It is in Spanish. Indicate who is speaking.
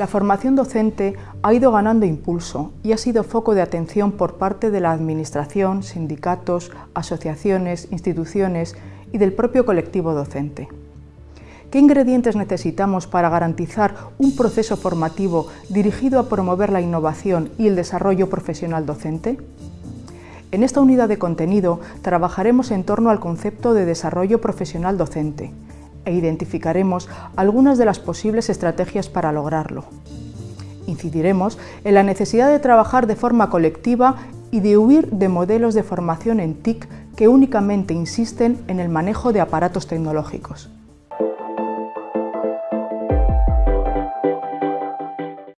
Speaker 1: La formación docente ha ido ganando impulso y ha sido foco de atención por parte de la Administración, sindicatos, asociaciones, instituciones y del propio colectivo docente. ¿Qué ingredientes necesitamos para garantizar un proceso formativo dirigido a promover la innovación y el desarrollo profesional docente? En esta unidad de contenido trabajaremos en torno al concepto de desarrollo profesional docente, e identificaremos algunas de las posibles estrategias para lograrlo. Incidiremos en la necesidad de trabajar de forma colectiva y de huir de modelos de formación en TIC que únicamente insisten en el manejo de aparatos tecnológicos.